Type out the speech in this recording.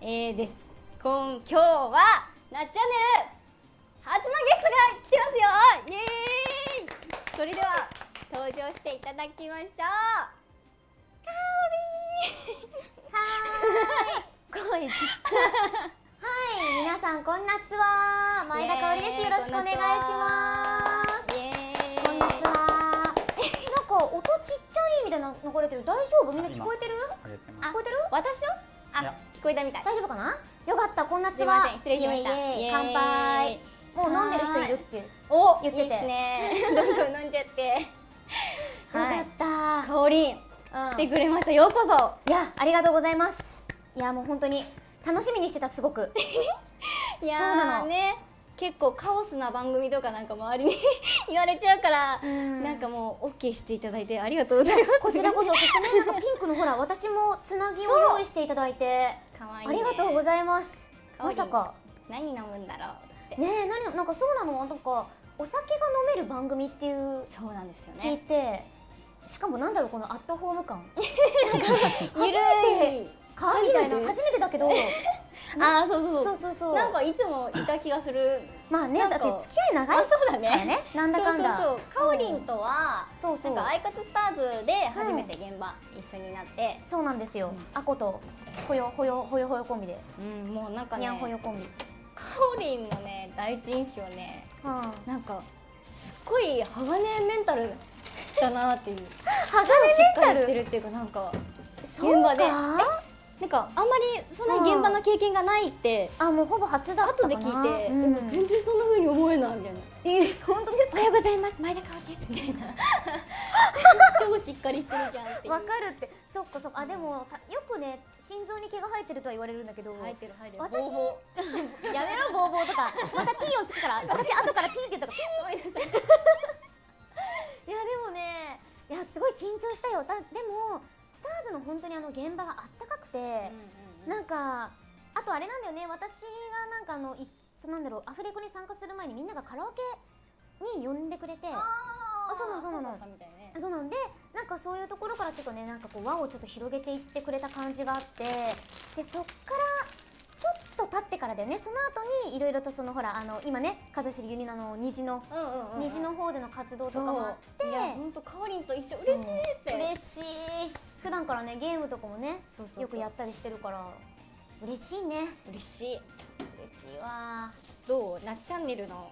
えー、です今今日はなっチャンネル初のゲストが来てますよイエーイそれでは登場していただきましょうか声ちっちゃいはい皆さんこんなつは前田香織ですよろしくお願いしますイエー。イこんにちはなんか音ちっちゃいみたいな流れてる？大丈夫？みんな聞こえてる？聞こえてる私の？あいや。聞こえたみたい。大丈夫かな？よかったこんなつは失礼しました。乾杯。もう飲んでる人いるって。お言ってていいっすね。どんどん飲んじゃって。よはいかった。香り。うん。来てくれました。ようこそ。いやありがとうございます。いやもう本当に楽しみにしてたすごく。いやーそうなの。ね結構カオスな番組とかなんか周りに 言われちゃうから、うん。なんかもう OK していただいてありがとうございます。こちらこそそしてねなんかピンクのほら私もつなぎを用意していただいて。かわいい、あね、りがとうございます。まさか。何飲むんだろうねえ何なんかそうなの？なんかお酒が飲める番組っていうそうなんですよ聞いねてしかもなんだろうこのアットホーム感。初めて初めてだけどあーそうそうそう。そうそうそう。なんかいつもいた気がする。まあねだって付き合い長いあそうだね。なんだかんだ。そうかおりんとは、そうそう。なんかアイカツスターズで初めて現場一緒になって、そうなんですよ。うん。あことほよほよほよほよコンビで。うん、もうなんかねにゃんほよコンビかおりんのね第一印象ねうん。なんかすっごい鋼メンタルだなっていう。鋼メンタル？りしてるっていうかなんか現場で。かなんかあんまりそんなに現場の経験がないってあもうほぼ初だ後で聞いて、うん。でも全然そんな風に思えないみたいな。えー本当ですおはようございます。前田香織です。みたいな超しっかりしてるじゃんってわかるって。そっかそっか。あでもたよくね心臓に毛が生えてるとは言われるんだけど入ってる入ってる。私ボーボ やめろボーボーとか。また T をつくから。私後から T って言ったからーごめんなさい。いやでもねいやすごい緊張したよ。だでもスターズの本当にあの現場があったかくて、なんかあとあれなんだよね。私がなんかあのいそなんだろうアフレコに参加する前にみんながカラオケに呼んでくれてあそうなのそうなの。そうなんでなんかそういうところからちょっとねなんかこう輪をちょっと広げていってくれた感じがあってでそっからちょっと経ってからだよね。その後にいろいろとそのほらあの今ね風知ゆりのあの虹のうんうんうん虹の方での活動とかもあって。いや本当かおりんと一緒。嬉しいって。嬉しい普段からねゲームとかもねよくやったりしてるから嬉しいね。嬉しい。嬉しいわ。どう？なっチャンネルの？